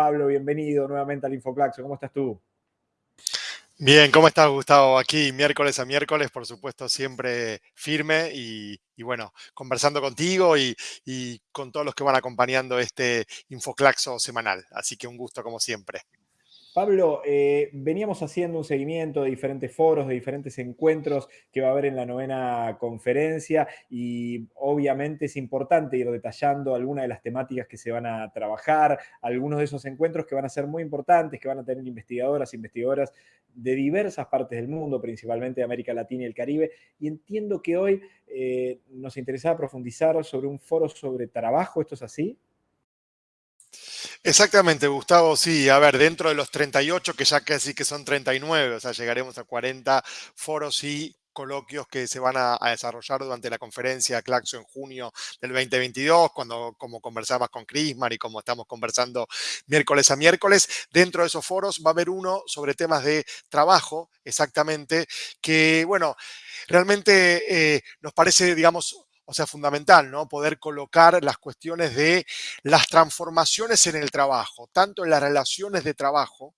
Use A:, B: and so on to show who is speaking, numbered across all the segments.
A: Pablo, bienvenido nuevamente al Infoclaxo. ¿Cómo estás tú?
B: Bien, ¿cómo estás, Gustavo? Aquí miércoles a miércoles, por supuesto, siempre firme y, bueno, conversando contigo y, y, con todos los que van acompañando este Infoclaxo semanal. Así que un gusto como siempre.
A: Pablo, eh, veníamos haciendo un seguimiento de diferentes foros, de diferentes encuentros que va a haber en la novena conferencia y obviamente es importante ir detallando algunas de las temáticas que se van a trabajar, algunos de esos encuentros que van a ser muy importantes, que van a tener investigadoras, investigadoras de diversas partes del mundo, principalmente de América Latina y el Caribe. Y entiendo que hoy eh, nos interesaba profundizar sobre un foro sobre trabajo, ¿esto es así?
B: Exactamente, Gustavo, sí. A ver, dentro de los 38, que ya casi que son 39, o sea, llegaremos a 40 foros y coloquios que se van a, desarrollar durante la conferencia Claxo en junio del 2022, cuando como conversabas con Crismar y como estamos conversando miércoles a miércoles. Dentro de esos foros va a haber uno sobre temas de trabajo, exactamente, que, bueno, realmente eh, nos parece, digamos, o sea, fundamental, ¿no? Poder colocar las cuestiones de las transformaciones en el trabajo, tanto en las relaciones de trabajo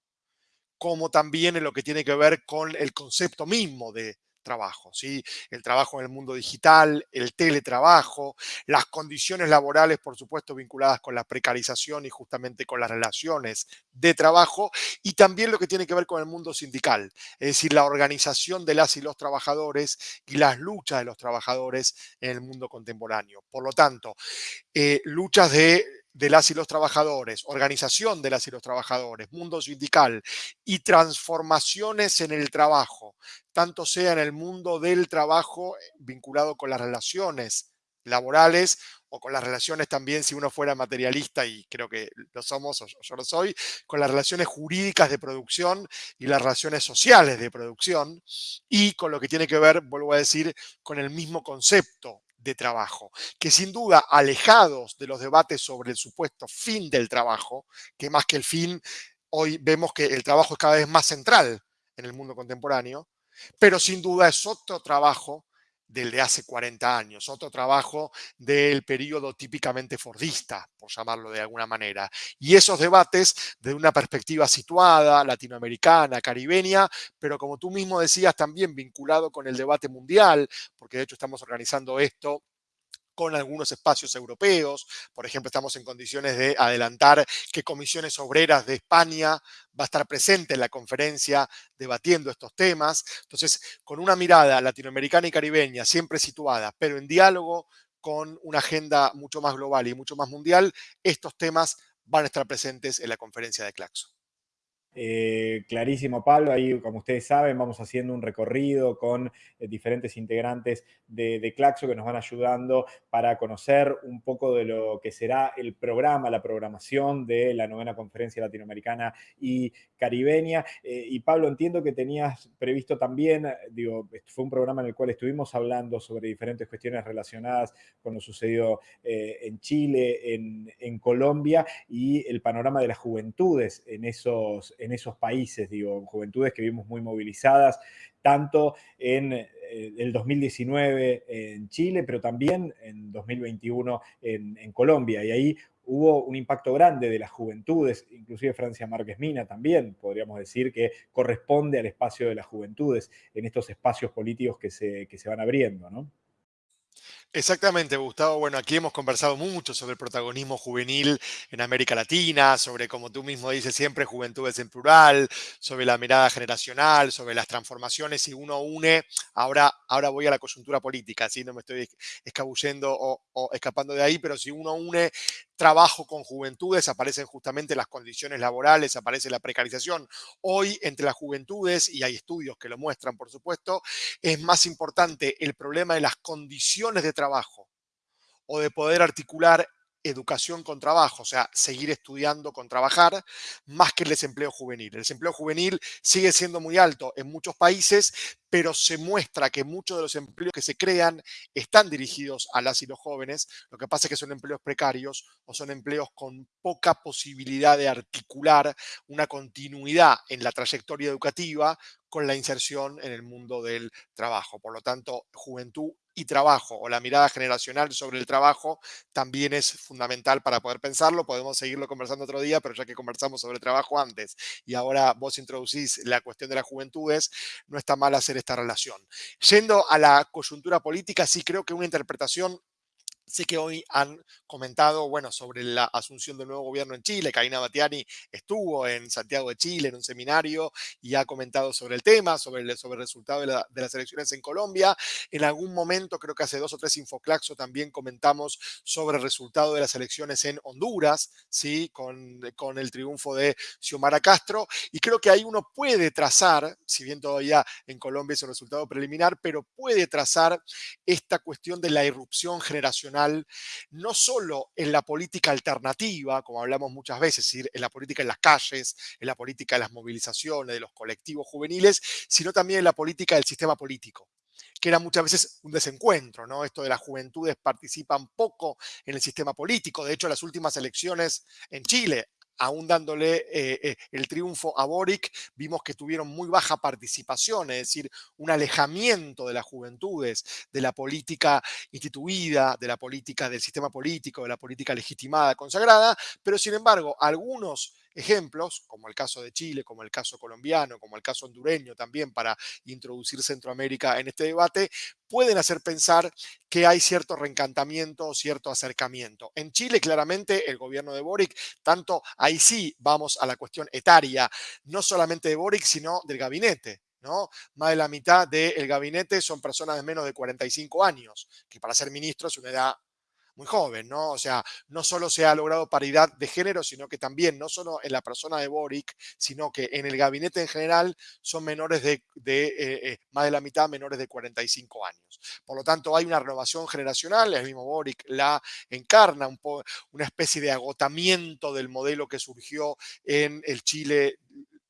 B: como también en lo que tiene que ver con el concepto mismo de trabajo, ¿sí? El trabajo en el mundo digital, el teletrabajo, las condiciones laborales, por supuesto, vinculadas con la precarización y justamente con las relaciones de trabajo, y también lo que tiene que ver con el mundo sindical, es decir, la organización de las y los trabajadores y las luchas de los trabajadores en el mundo contemporáneo. Por lo tanto, eh, luchas de de las y los trabajadores, organización de las y los trabajadores, mundo sindical y transformaciones en el trabajo, tanto sea en el mundo del trabajo eh, vinculado con las relaciones laborales o con las relaciones también, si uno fuera materialista, y creo que lo somos, o yo lo soy, con las relaciones jurídicas de producción y las relaciones sociales de producción, y con lo que tiene que ver, vuelvo a decir, con el mismo concepto de trabajo, que sin duda alejados de los debates sobre el supuesto fin del trabajo, que más que el fin, hoy vemos que el trabajo es cada vez más central en el mundo contemporáneo, pero sin duda es otro trabajo del de hace 40 años, otro trabajo del periodo típicamente fordista, por llamarlo de alguna manera. Y esos debates de una perspectiva situada, latinoamericana, caribeña, pero como tú mismo decías, también vinculado con el debate mundial, porque de hecho estamos organizando esto con algunos espacios europeos. Por ejemplo, estamos en condiciones de adelantar que Comisiones Obreras de España va a estar presente en la conferencia debatiendo estos temas. Entonces, con una mirada latinoamericana y caribeña siempre situada, pero en diálogo con una agenda mucho más global y mucho más mundial, estos temas van a estar presentes en la conferencia de Claxo.
A: Eh, clarísimo, Pablo. Ahí, como ustedes saben, vamos haciendo un recorrido con eh, diferentes integrantes de, Claxo que nos van ayudando para conocer un poco de lo que será el programa, la programación de la novena conferencia latinoamericana y caribeña. Eh, y Pablo, entiendo que tenías previsto también, digo, fue un programa en el cual estuvimos hablando sobre diferentes cuestiones relacionadas con lo sucedido en Chile, en, en Colombia y el panorama de las juventudes en esos en esos países, digo, juventudes que vimos muy movilizadas, tanto en eh, el 2019 en Chile, pero también en 2021 en, Colombia. Y ahí hubo un impacto grande de las juventudes, inclusive Francia Márquez Mina también, podríamos decir que corresponde al espacio de las juventudes en estos espacios políticos que se, que se van abriendo, ¿no?
B: Exactamente, Gustavo. Bueno, aquí hemos conversado mucho sobre el protagonismo juvenil en América Latina, sobre, como tú mismo dices siempre, juventudes en plural, sobre la mirada generacional, sobre las transformaciones. Si uno une, ahora, ahora voy a la coyuntura política, así no me estoy escabullendo o escapando de ahí, pero si uno une trabajo con juventudes, aparecen justamente las condiciones laborales, aparece la precarización. Hoy, entre las juventudes, y hay estudios que lo muestran, por supuesto, es más importante el problema de las condiciones de trabajo o de poder articular educación con trabajo, o sea, seguir estudiando con trabajar, más que el desempleo juvenil. El desempleo juvenil sigue siendo muy alto en muchos países, pero se muestra que muchos de los empleos que se crean están dirigidos a las y los jóvenes. Lo que pasa es que son empleos precarios o son empleos con poca posibilidad de articular una continuidad en la trayectoria educativa con la inserción en el mundo del trabajo. Por lo tanto, juventud y trabajo o la mirada generacional sobre el trabajo también es fundamental para poder pensarlo. Podemos seguirlo conversando otro día, pero ya que conversamos sobre trabajo antes y ahora vos introducís la cuestión de las juventudes, no está mal hacer esta relación. Yendo a la coyuntura política, sí creo que una interpretación Sé que hoy han comentado, bueno, sobre la asunción del nuevo gobierno en Chile. Karina Batiani estuvo en Santiago de Chile en un seminario y ha comentado sobre el tema, sobre el, sobre el resultado de, las elecciones en Colombia. En algún momento, creo que hace dos o tres Infoclaxo, también comentamos sobre el resultado de las elecciones en Honduras, ¿sí? Con, con el triunfo de Xiomara Castro. Y creo que ahí uno puede trazar, si bien todavía en Colombia es un resultado preliminar, pero puede trazar esta cuestión de la irrupción generacional no solo en la política alternativa, como hablamos muchas veces, es decir, en la política en las calles, en la política de las movilizaciones, de los colectivos juveniles, sino también en la política del sistema político que era muchas veces un desencuentro, ¿no? Esto de las juventudes participan poco en el sistema político. De hecho, las últimas elecciones en Chile, aún dándole eh, eh, el triunfo a Boric, vimos que tuvieron muy baja participación, es decir, un alejamiento de las juventudes, de la política instituida, de la política del sistema político, de la política legitimada, consagrada, pero sin embargo, algunos ejemplos, como el caso de Chile, como el caso colombiano, como el caso hondureño también para introducir Centroamérica en este debate, pueden hacer pensar que hay cierto reencantamiento cierto acercamiento. En Chile, claramente, el gobierno de Boric, tanto ahí sí vamos a la cuestión etaria, no solamente de Boric, sino del gabinete. ¿no? Más de la mitad del gabinete son personas de menos de 45 años, que para ser ministro es una edad muy joven, ¿no? O sea, no solo se ha logrado paridad de género, sino que también, no solo en la persona de Boric, sino que en el gabinete en general son menores de, eh, eh, más de la mitad menores de 45 años. Por lo tanto, hay una renovación generacional, el mismo Boric la encarna, un una especie de agotamiento del modelo que surgió en el Chile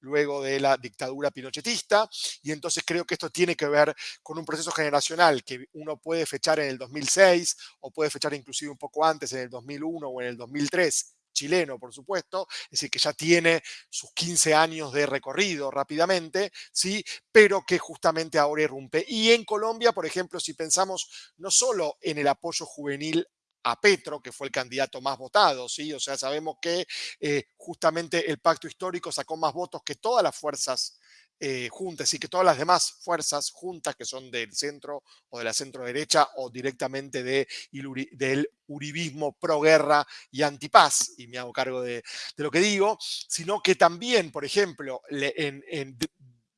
B: luego de la dictadura pinochetista, y entonces creo que esto tiene que ver con un proceso generacional que uno puede fechar en el 2006 o puede fechar inclusive un poco antes, en el 2001 o en el 2003, chileno, por supuesto, es decir, que ya tiene sus 15 años de recorrido rápidamente, ¿sí? pero que justamente ahora irrumpe. Y en Colombia, por ejemplo, si pensamos no solo en el apoyo juvenil a Petro, que fue el candidato más votado, ¿sí? O sea, sabemos que eh, justamente el pacto histórico sacó más votos que todas las fuerzas eh, juntas y que todas las demás fuerzas juntas que son del centro o de la centro derecha o directamente de, del uribismo pro-guerra y antipaz, y me hago cargo de, lo que digo, sino que también, por ejemplo, en,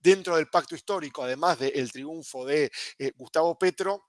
B: dentro del pacto histórico, además del triunfo de eh, Gustavo Petro,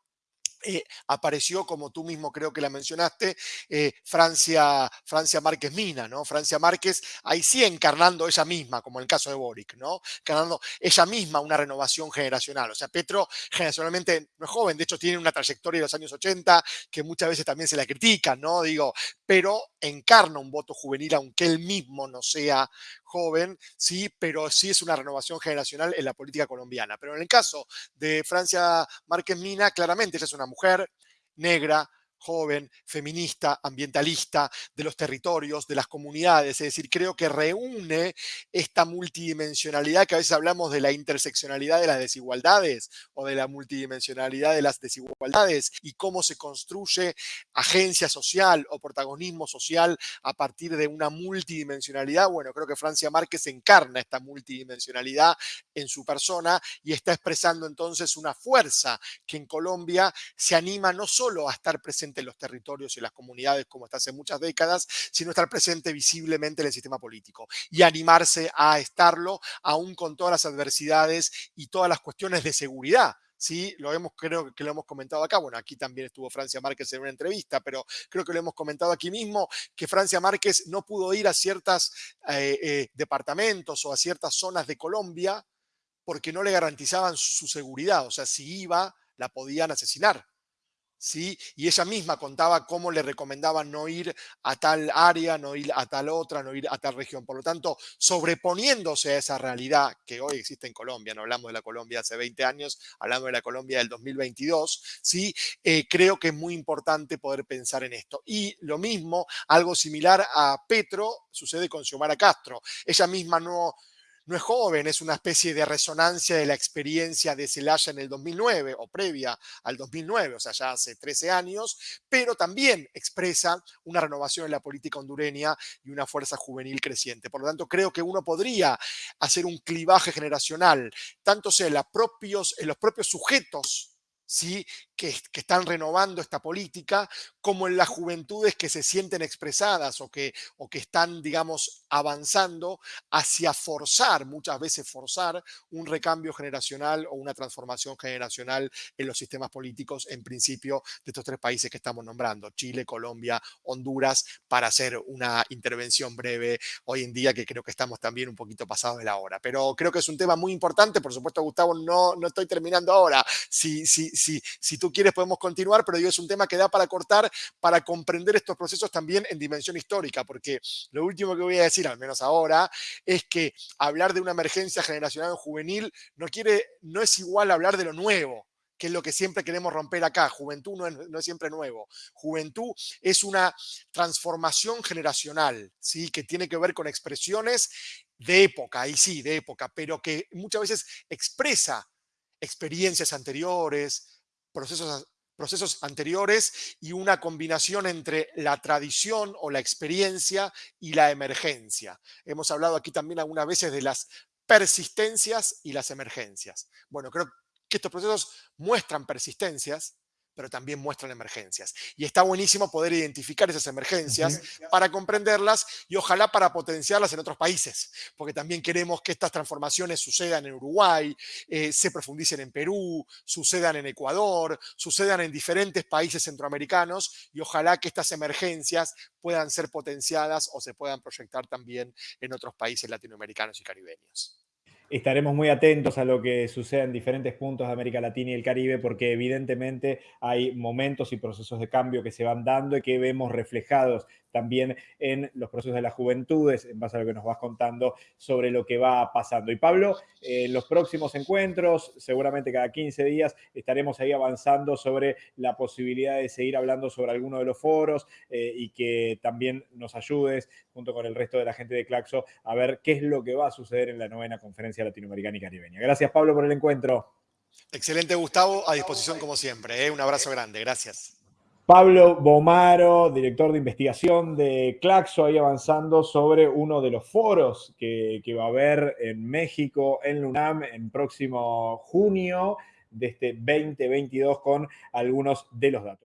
B: eh, apareció, como tú mismo creo que la mencionaste, eh, Francia, Francia Márquez Mina, ¿no? Francia Márquez, ahí sí encarnando ella misma, como en el caso de Boric, ¿no? Encarnando ella misma una renovación generacional. O sea, Petro generacionalmente no es joven, de hecho tiene una trayectoria de los años 80 que muchas veces también se la critica, ¿no? Digo, pero encarna un voto juvenil, aunque él mismo no sea joven, sí, pero sí es una renovación generacional en la política colombiana. Pero en el caso de Francia Márquez Mina, claramente ella es una mujer negra, joven, feminista, ambientalista, de los territorios, de las comunidades. Es decir, creo que reúne esta multidimensionalidad que a veces hablamos de la interseccionalidad de las desigualdades o de la multidimensionalidad de las desigualdades y cómo se construye agencia social o protagonismo social a partir de una multidimensionalidad. Bueno, creo que Francia Márquez encarna esta multidimensionalidad en su persona y está expresando entonces una fuerza que en Colombia se anima no solo a estar presente en los territorios y las comunidades como está hace muchas décadas, sino estar presente visiblemente en el sistema político y animarse a estarlo aún con todas las adversidades y todas las cuestiones de seguridad. Sí, lo hemos, creo que lo hemos comentado acá. Bueno, aquí también estuvo Francia Márquez en una entrevista, pero creo que lo hemos comentado aquí mismo, que Francia Márquez no pudo ir a ciertos eh, eh, departamentos o a ciertas zonas de Colombia porque no le garantizaban su seguridad. O sea, si iba, la podían asesinar. ¿Sí? Y ella misma contaba cómo le recomendaban no ir a tal área, no ir a tal otra, no ir a tal región. Por lo tanto, sobreponiéndose a esa realidad que hoy existe en Colombia, no hablamos de la Colombia hace 20 años, hablamos de la Colombia del 2022, ¿sí? Eh, creo que es muy importante poder pensar en esto. Y lo mismo, algo similar a Petro, sucede con Xiomara Castro. Ella misma no no es joven, es una especie de resonancia de la experiencia de Zelaya en el 2009 o previa al 2009, o sea, ya hace 13 años, pero también expresa una renovación en la política hondureña y una fuerza juvenil creciente. Por lo tanto, creo que uno podría hacer un clivaje generacional, tanto sea en los propios sujetos ¿sí? Que, están renovando esta política, como en las juventudes que se sienten expresadas o que, o que están, digamos, avanzando hacia forzar, muchas veces forzar, un recambio generacional o una transformación generacional en los sistemas políticos, en principio, de estos tres países que estamos nombrando, Chile, Colombia, Honduras, para hacer una intervención breve hoy en día, que creo que estamos también un poquito pasados de la hora. Pero creo que es un tema muy importante, por supuesto, Gustavo, no, no estoy terminando ahora. Si, si, si, si tú quieres podemos continuar, pero yo es un tema que da para cortar, para comprender estos procesos también en dimensión histórica, porque lo último que voy a decir, al menos ahora, es que hablar de una emergencia generacional juvenil no, quiere, no es igual hablar de lo nuevo que es lo que siempre queremos romper acá. Juventud no es, no es, siempre nuevo. Juventud es una transformación generacional, ¿sí? que tiene que ver con expresiones de época, y sí, de época, pero que muchas veces expresa experiencias anteriores, procesos, procesos anteriores y una combinación entre la tradición o la experiencia y la emergencia. Hemos hablado aquí también algunas veces de las persistencias y las emergencias. Bueno, creo que estos procesos muestran persistencias, pero también muestran emergencias. Y está buenísimo poder identificar esas emergencias para comprenderlas y ojalá para potenciarlas en otros países, porque también queremos que estas transformaciones sucedan en Uruguay, eh, se profundicen en Perú, sucedan en Ecuador, sucedan en diferentes países centroamericanos y ojalá que estas emergencias puedan ser potenciadas o se puedan proyectar también en otros países latinoamericanos y caribeños.
A: Estaremos muy atentos a lo que suceda en diferentes puntos de América Latina y el Caribe, porque evidentemente hay momentos y procesos de cambio que se van dando y que vemos reflejados también en los procesos de las juventudes, en base a lo que nos vas contando sobre lo que va pasando. Y Pablo, en los próximos encuentros, seguramente cada 15 días, estaremos ahí avanzando sobre la posibilidad de seguir hablando sobre alguno de los foros eh, y que también nos ayudes, junto con el resto de la gente de Claxo, a ver qué es lo que va a suceder en la novena conferencia latinoamericana y caribeña. Gracias, Pablo, por el encuentro.
B: Excelente, Gustavo. A disposición como siempre. ¿eh? Un abrazo grande. Gracias.
A: Pablo Bomaro, director de investigación de Claxo, ahí avanzando sobre uno de los foros que, va a haber en México, en LUNAM, en próximo junio de este 2022 con algunos de los datos.